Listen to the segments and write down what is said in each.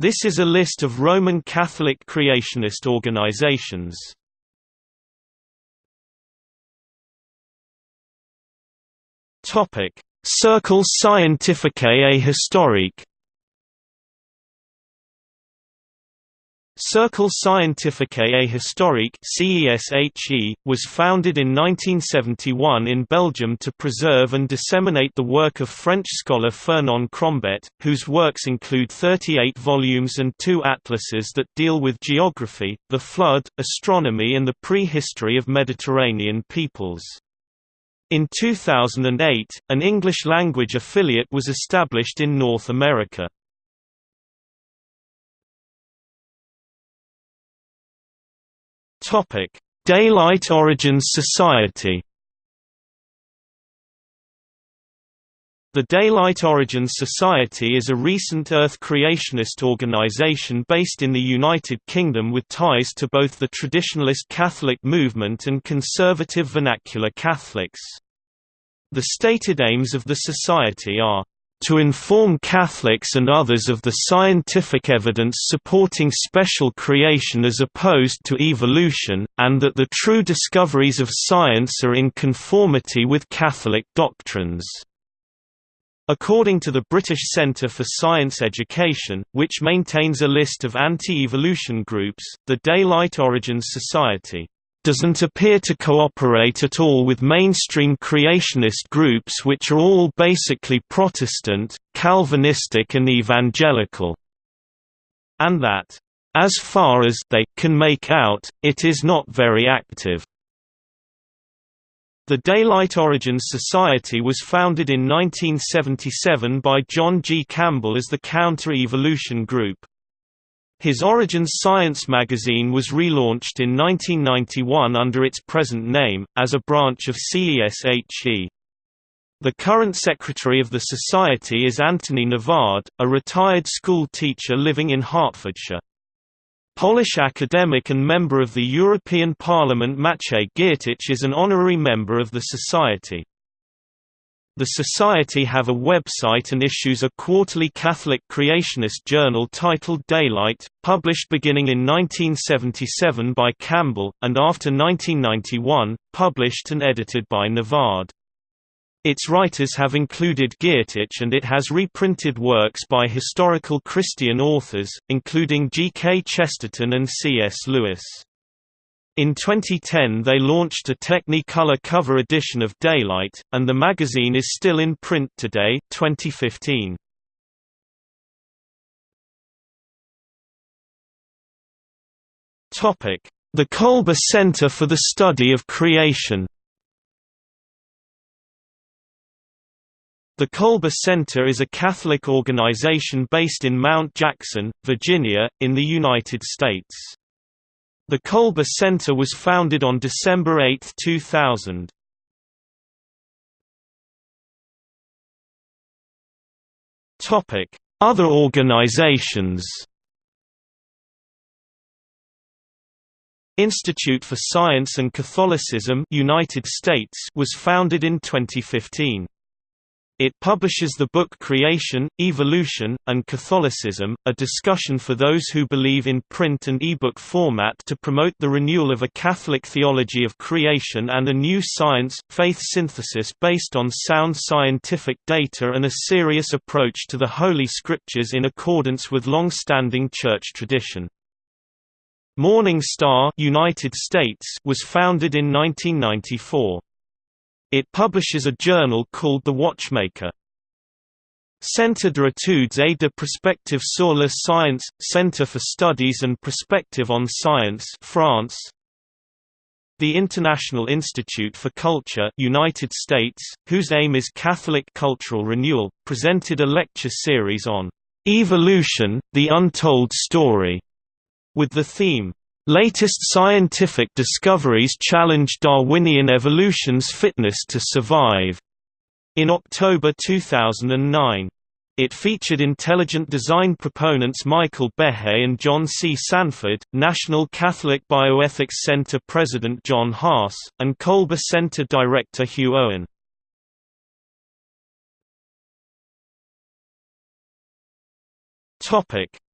This is a list of Roman Catholic creationist organizations. Topic: Cercle Scientifique et Historique Cercle Scientifique et Historique CESHE, was founded in 1971 in Belgium to preserve and disseminate the work of French scholar Fernand Crombette, whose works include 38 volumes and two atlases that deal with geography, the flood, astronomy and the prehistory of Mediterranean peoples. In 2008, an English-language affiliate was established in North America. Topic: Daylight Origins Society. The Daylight Origins Society is a recent Earth creationist organization based in the United Kingdom with ties to both the traditionalist Catholic movement and conservative vernacular Catholics. The stated aims of the society are to inform Catholics and others of the scientific evidence supporting special creation as opposed to evolution, and that the true discoveries of science are in conformity with Catholic doctrines. According to the British Centre for Science Education, which maintains a list of anti-evolution groups, the Daylight Origins Society doesn't appear to cooperate at all with mainstream creationist groups which are all basically Protestant, Calvinistic and evangelical. And that, as far as they can make out, it is not very active. The Daylight Origins Society was founded in 1977 by John G. Campbell as the Counter-Evolution Group. His Origins Science magazine was relaunched in 1991 under its present name, as a branch of CESHE. The current secretary of the society is Anthony Nevard, a retired school teacher living in Hertfordshire. Polish academic and member of the European Parliament Maciej Giertych is an honorary member of the society. The Society have a website and issues a quarterly Catholic creationist journal titled Daylight, published beginning in 1977 by Campbell, and after 1991, published and edited by Nevard. Its writers have included Giertych and it has reprinted works by historical Christian authors, including G. K. Chesterton and C. S. Lewis. In 2010 they launched a Technicolor cover edition of Daylight, and the magazine is still in print today 2015. The Kolbe Center for the Study of Creation The Kolbe Center is a Catholic organization based in Mount Jackson, Virginia, in the United States. The Kolbe Center was founded on December 8, 2000. Topic: Other organizations. Institute for Science and Catholicism United States was founded in 2015. It publishes the book Creation, Evolution, and Catholicism, a discussion for those who believe in print and ebook format to promote the renewal of a Catholic theology of creation and a new science-faith synthesis based on sound scientific data and a serious approach to the Holy Scriptures in accordance with long-standing church tradition. Morning Star United States was founded in 1994. It publishes a journal called The Watchmaker. Centre d'études études et de prospective sur la science, Centre for Studies and Perspective on Science France. The International Institute for Culture United States, whose aim is Catholic cultural renewal, presented a lecture series on "'Evolution, the Untold Story' with the theme, Latest scientific discoveries challenge Darwinian evolution's fitness to survive. In October 2009. It featured intelligent design proponents Michael Behe and John C. Sanford, National Catholic Bioethics Center President John Haas, and Kolbe Center Director Hugh Owen.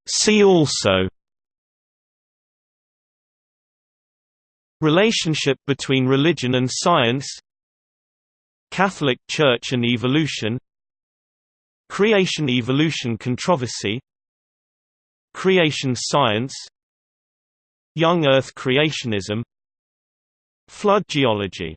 See also Relationship between religion and science Catholic Church and evolution Creation-evolution controversy Creation science Young Earth creationism Flood geology